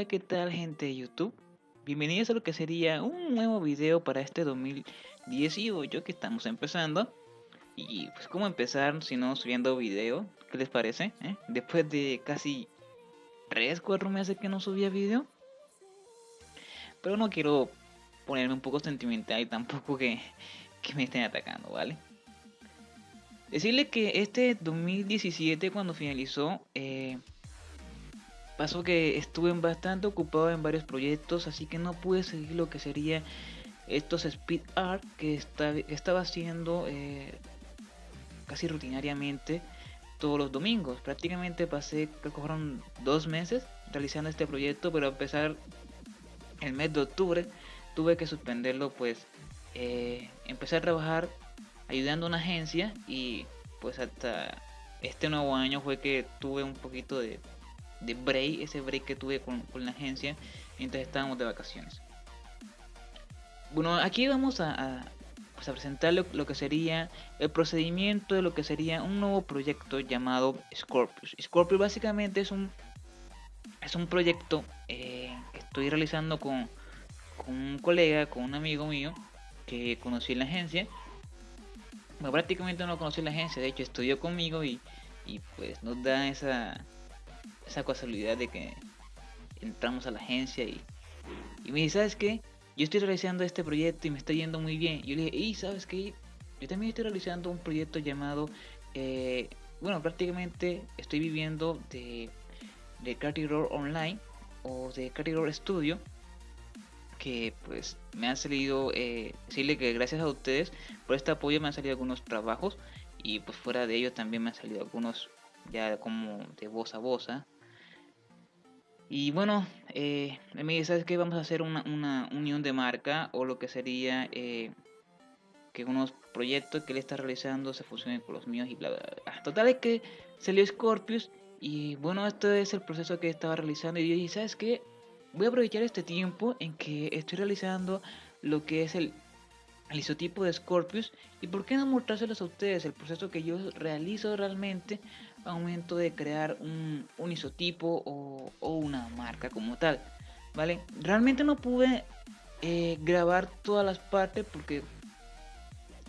Hola, ¿qué tal gente de YouTube? Bienvenidos a lo que sería un nuevo video para este 2018 que estamos empezando. Y pues cómo empezar si no subiendo video, ¿qué les parece? eh? Después de casi 3-4 meses que no subía video. Pero no quiero ponerme un poco sentimental y tampoco que, que me estén atacando, ¿vale? Decirle que este 2017 cuando finalizó... Eh, Pasó que estuve bastante ocupado en varios proyectos, así que no pude seguir lo que sería estos speed art que, estaba haciendo eh, casi rutinariamente todos los domingos. Prácticamente pasé, dos meses realizando este proyecto, pero a pesar el mes de octubre tuve que suspenderlo, pues eh, empecé a trabajar ayudando a una agencia y pues hasta este nuevo año fue que tuve un poquito de de break, ese break que tuve con, la agencia mientras estábamos de vacaciones. Bueno, aquí vamos a, pues a presentar lo, que sería el procedimiento de lo que sería un nuevo proyecto llamado Scorpius. Scorpius básicamente es un, es un proyecto eh, que estoy realizando con, con un colega, con un amigo mío que conocí en la agencia. Bueno, prácticamente no conocí en la agencia, de hecho estudió conmigo y, y pues nos da esa, esa casualidad de que entramos a la agencia y, y me dice, ¿sabes qué? Yo estoy realizando este proyecto y me está yendo muy bien. Y yo le dije, y ¿sabes qué? Yo también estoy realizando un proyecto llamado, eh, bueno, prácticamente estoy viviendo de, de Roll Online o de Roll Studio que pues me han salido eh, decirle que gracias a ustedes por este apoyo me han salido algunos trabajos y pues fuera de ello también me han salido algunos ya como de voz a voz ¿ah? Y bueno, eh, me dice, ¿sabes qué? Vamos a hacer una, unión de marca o lo que sería eh, que unos proyectos que él está realizando se fusionen con los míos y bla, bla, bla. Total es que salió Scorpius y bueno, este es el proceso que estaba realizando y yo dije, ¿sabes qué? Voy a aprovechar este tiempo en que estoy realizando lo que es el, el isotipo de Scorpius y por qué no mostrárselos a ustedes el proceso que yo realizo realmente al momento de crear un, isotipo o, una marca como tal. ¿Vale? Realmente no pude eh, grabar todas las partes porque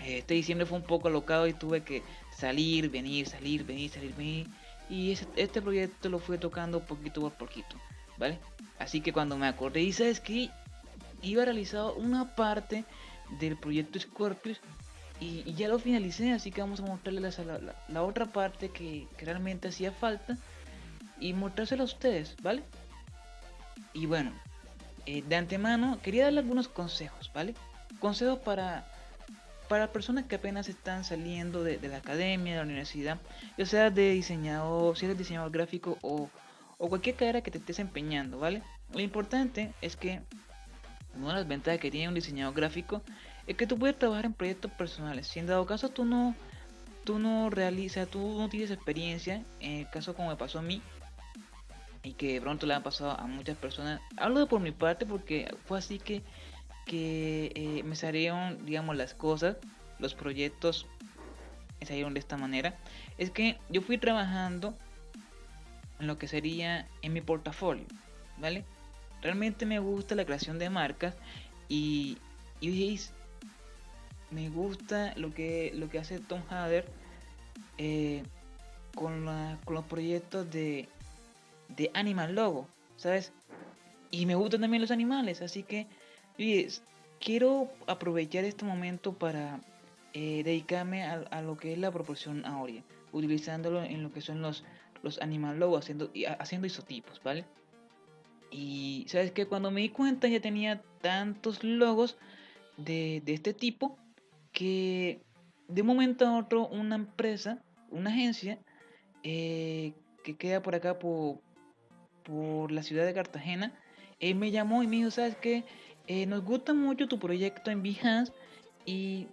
eh, este diciembre fue un poco alocado y tuve que salir, venir, salir, venir, salir, venir. Y este proyecto lo fui tocando poquito por poquito, ¿vale? Así que cuando me acordé y sabes que iba realizado una parte del proyecto Scorpius y, ya lo finalicé, así que vamos a mostrarles la, otra parte que, realmente hacía falta y mostrárselo a ustedes, ¿vale? Y bueno, eh, de antemano quería darle algunos consejos, ¿vale? Consejos para, para personas que apenas están saliendo de, la academia, de la universidad, ya sea de diseñador, si eres diseñador gráfico o, o cualquier carrera que te estés empeñando, ¿vale? Lo importante es que una de las ventajas que tiene un diseñador gráfico es que tú puedes trabajar en proyectos personales. Si en dado caso tú no, tú no realizas, tú no tienes experiencia, en el caso como me pasó a mí, y que pronto le ha pasado a muchas personas, hablo de por mi parte porque fue así que, que eh, me salieron, digamos, las cosas, los proyectos me salieron de esta manera. Es que yo fui trabajando en lo que sería en mi portafolio, ¿vale? Realmente me gusta la creación de marcas y, y me gusta lo que, lo que hace Tom Hader eh, con, con, los proyectos de, de Animal Logo, ¿sabes? Y me gustan también los animales, así que quiero aprovechar este momento para eh, dedicarme a, lo que es la proporción áurea, utilizándolo en lo que son los, los Animal Logo, haciendo, haciendo isotipos, ¿vale? Y sabes que cuando me di cuenta ya tenía tantos logos de, de este tipo que de un momento a otro una empresa, una agencia eh, que queda por acá por, por la ciudad de Cartagena, eh, me llamó y me dijo, ¿sabes qué? Eh, nos gusta mucho tu proyecto en Behance y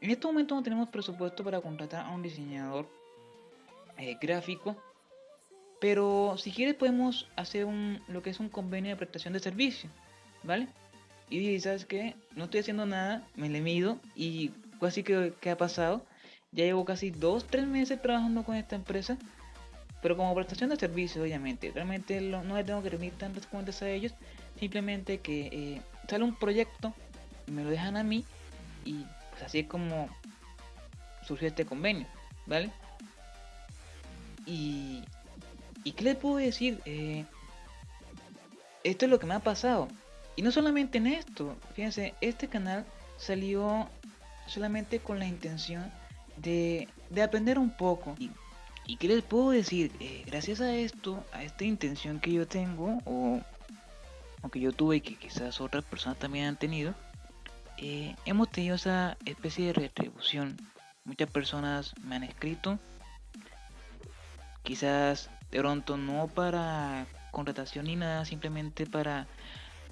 en este momento no tenemos presupuesto para contratar a un diseñador gráfico, pero si quieres podemos hacer un, lo que es un convenio de prestación de servicio, ¿vale? Y dije, ¿sabes qué? No estoy haciendo nada, me le mido y así que, que ha pasado. Ya llevo casi 2-3 meses trabajando con esta empresa. pero como prestación de servicio, obviamente. Realmente no le tengo que rendir tantas cuentas a ellos. Simplemente que eh, sale un proyecto, me lo dejan a mí y pues así es como surgió este convenio, ¿vale? Y, y ¿qué les puedo decir? Eh, esto es lo que me ha pasado. Y no solamente en esto, fíjense, este canal salió solamente con la intención de, de aprender un poco. Y, y, qué les puedo decir, eh, gracias a esto, a esta intención que yo tengo, o, o que yo tuve y que quizás otras personas también han tenido, eh, hemos tenido esa especie de retribución. Muchas personas me han escrito, quizás de pronto no para contratación ni nada, simplemente para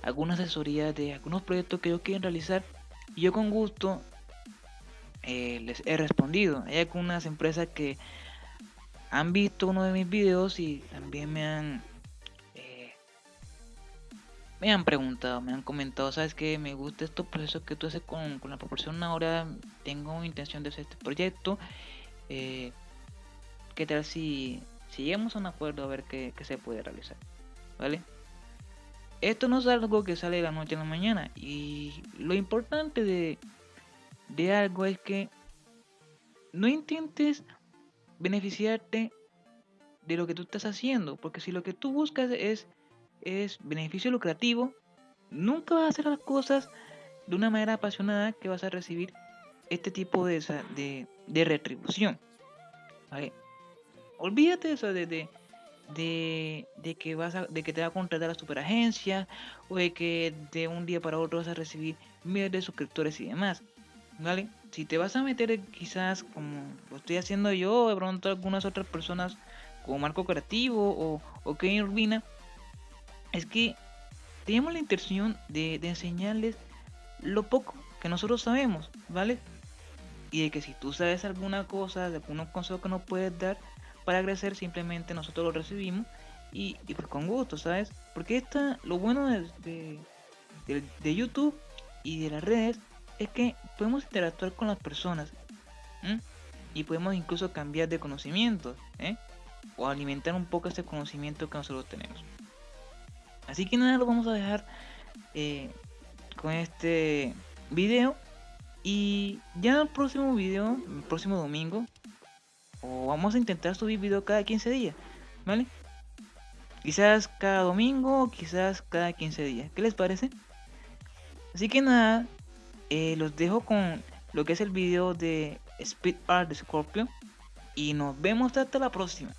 alguna asesoría de algunos proyectos que ellos quieren realizar. Y yo con gusto eh, les he respondido. Hay algunas empresas que han visto uno de mis videos y también me han eh, me han preguntado, me han comentado, sabes que me gusta estos procesos que tú haces con, la proporción ahora, tengo intención de hacer este proyecto. Eh, ¿Qué tal si, si llegamos a un acuerdo a ver qué, qué se puede realizar? ¿vale? Esto no es algo que sale de la noche a la mañana y lo importante de, de algo es que no intentes beneficiarte de lo que tú estás haciendo, porque si lo que tú buscas es, es beneficio lucrativo, nunca vas a hacer las cosas de una manera apasionada que vas a recibir este tipo de, de, de retribución. Olvídate eso de, de, de, que vas a, de que te va a contratar la superagencia o de que de un día para otro vas a recibir miles de suscriptores y demás. ¿Vale? Si te vas a meter quizás como lo estoy haciendo yo, de pronto algunas otras personas como Marco Creativo o, o Kevin Urbina, es que tenemos la intención de, de enseñarles lo poco que nosotros sabemos, ¿vale? Y de que si tú sabes alguna cosa, de algunos consejos que nos puedes dar, para crecer, simplemente nosotros lo recibimos y, pues con gusto, ¿sabes? Porque esta, lo bueno de, de, YouTube y de las redes es que podemos interactuar con las personas y podemos incluso cambiar de conocimiento ¿eh? o alimentar un poco ese conocimiento que nosotros tenemos. Así que nada, lo vamos a dejar eh, con este video. Y ya el próximo video, el próximo domingo, o vamos a intentar subir video cada 15 días, ¿vale? Quizás cada domingo, quizás cada 15 días. ¿Qué les parece? Así que nada, eh, los dejo con lo que es el video de Speed Art de Scorpio. Y nos vemos hasta la próxima.